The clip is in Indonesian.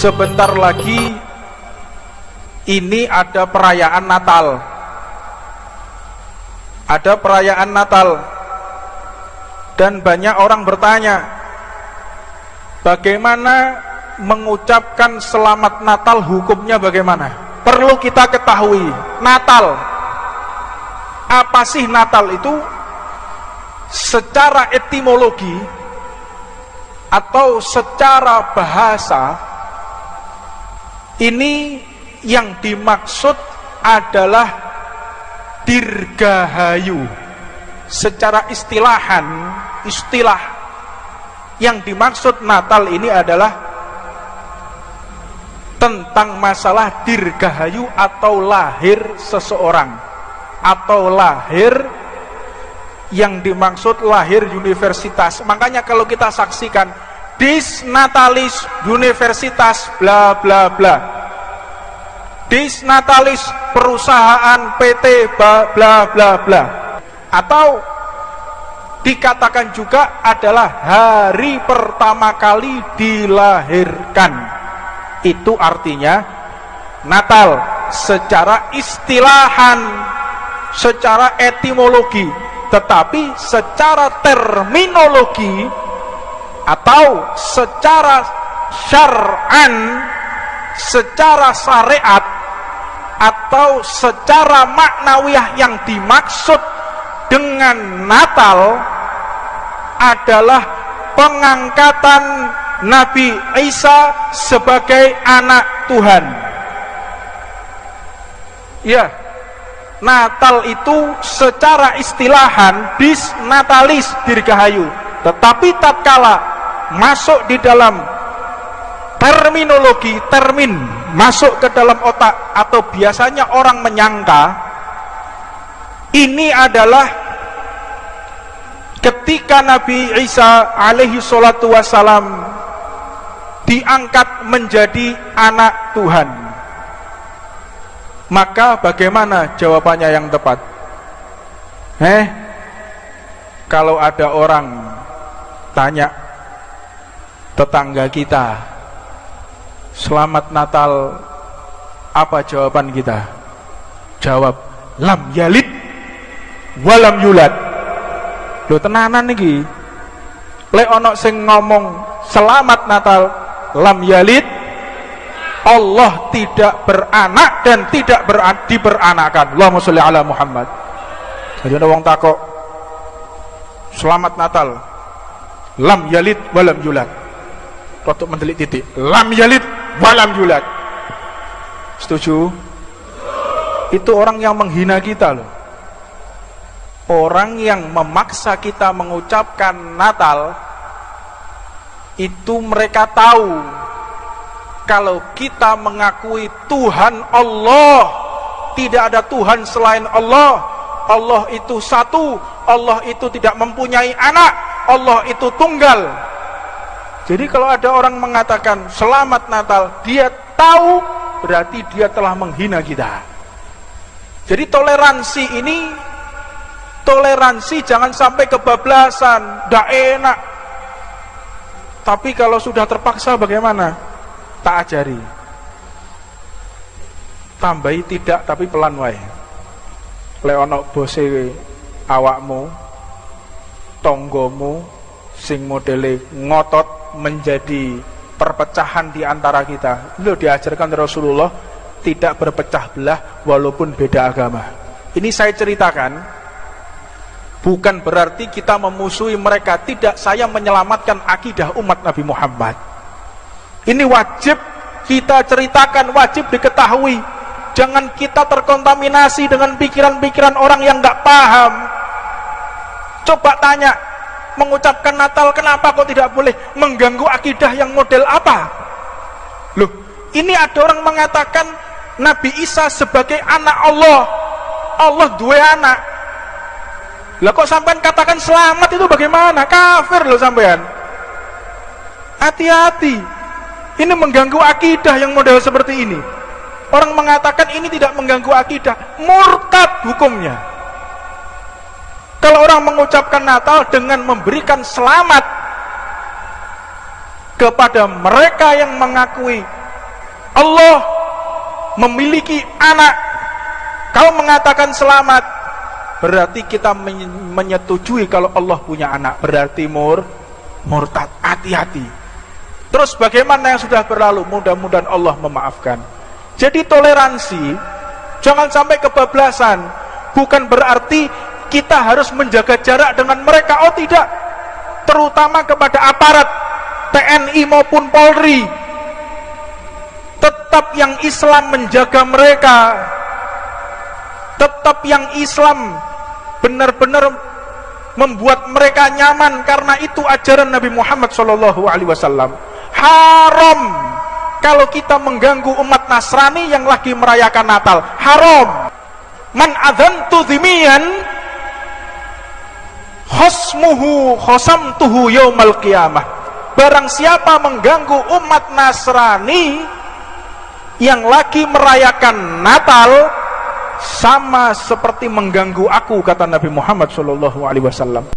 sebentar lagi ini ada perayaan Natal. Ada perayaan Natal. Dan banyak orang bertanya bagaimana mengucapkan selamat Natal hukumnya bagaimana? Perlu kita ketahui Natal. Apa sih Natal itu? Secara etimologi atau secara bahasa ini yang dimaksud adalah dirgahayu. Secara istilahan istilah yang dimaksud Natal ini adalah tentang masalah dirgahayu atau lahir seseorang. Atau lahir yang dimaksud lahir universitas. Makanya kalau kita saksikan disnatalis universitas bla bla bla. Disnatalis perusahaan PT bla bla bla. Atau dikatakan juga adalah hari pertama kali dilahirkan. Itu artinya Natal secara istilahan secara etimologi tetapi secara terminologi atau secara syar'an secara syariat atau secara maknawiyah yang dimaksud dengan Natal adalah pengangkatan Nabi Isa sebagai anak Tuhan. Ya, Natal itu secara istilahan bis natalis dirgahayu. Tetapi tatkala masuk di dalam terminologi termin masuk ke dalam otak atau biasanya orang menyangka ini adalah ketika Nabi Isa alaihi salatu wasalam diangkat menjadi anak Tuhan. Maka bagaimana jawabannya yang tepat? Eh kalau ada orang tanya tetangga kita Selamat Natal. Apa jawaban kita? Jawab Lam yalid Walam yulad. Lo tenanan nih Le ono sing ngomong Selamat Natal Lam yalid Allah tidak beranak dan tidak ber diberanakan Allahumma sholli ala Muhammad. Jadi ada orang takok Selamat Natal Lam yalid walam yulad. Rotuk mendelik titik Lam yalid walam yulat setuju? Itu orang yang menghina kita loh. Orang yang memaksa kita mengucapkan Natal itu mereka tahu kalau kita mengakui Tuhan Allah. Tidak ada Tuhan selain Allah. Allah itu satu Allah itu tidak mempunyai anak Allah itu tunggal jadi kalau ada orang mengatakan selamat Natal, dia tahu berarti dia telah menghina kita. Jadi toleransi ini toleransi jangan sampai kebablasan, tidak enak. Tapi kalau sudah terpaksa bagaimana? Tak ajari. Tambahi tidak tapi pelan wae. Leonok bose awakmu, tonggomu, sing modele ngotot menjadi perpecahan di antara kita. Itu diajarkan Rasulullah tidak berpecah belah walaupun beda agama. Ini saya ceritakan bukan berarti kita memusuhi mereka, tidak saya menyelamatkan akidah umat Nabi Muhammad. Ini wajib kita ceritakan, wajib diketahui. Jangan kita terkontaminasi dengan pikiran-pikiran orang yang nggak paham. Coba tanya, mengucapkan Natal kenapa kok tidak boleh mengganggu akidah yang model apa? Loh ini ada orang mengatakan Nabi Isa sebagai anak Allah. Allah dua anak. Lah kok sampean katakan selamat itu bagaimana? Kafir loh sampean. Hati-hati. Ini mengganggu akidah yang model seperti ini. Orang mengatakan ini tidak mengganggu akidah murtad hukumnya kalau orang mengucapkan Natal dengan memberikan selamat kepada mereka yang mengakui Allah memiliki anak kau mengatakan selamat berarti kita menyetujui kalau Allah punya anak. Berarti mur murtad hati-hati. Terus bagaimana yang sudah berlalu? Mudah-mudahan Allah memaafkan. Jadi toleransi jangan sampai kebablasan bukan berarti kita harus menjaga jarak dengan mereka oh tidak. Terutama kepada aparat TNI maupun Polri. Tetap yang Islam menjaga mereka. Tetap yang Islam benar-benar membuat mereka nyaman. Karena itu ajaran Nabi Muhammad Shallallahu Alaihi Wasallam. Haram kalau kita mengganggu umat Nasrani yang lagi merayakan Natal. Haram. Man adzantu dhimiyan khosmuhu khosamtuhu yaumal qiyamah. Barang siapa mengganggu umat Nasrani yang lagi merayakan Natal sama seperti mengganggu aku kata Nabi Muhammad Wasallam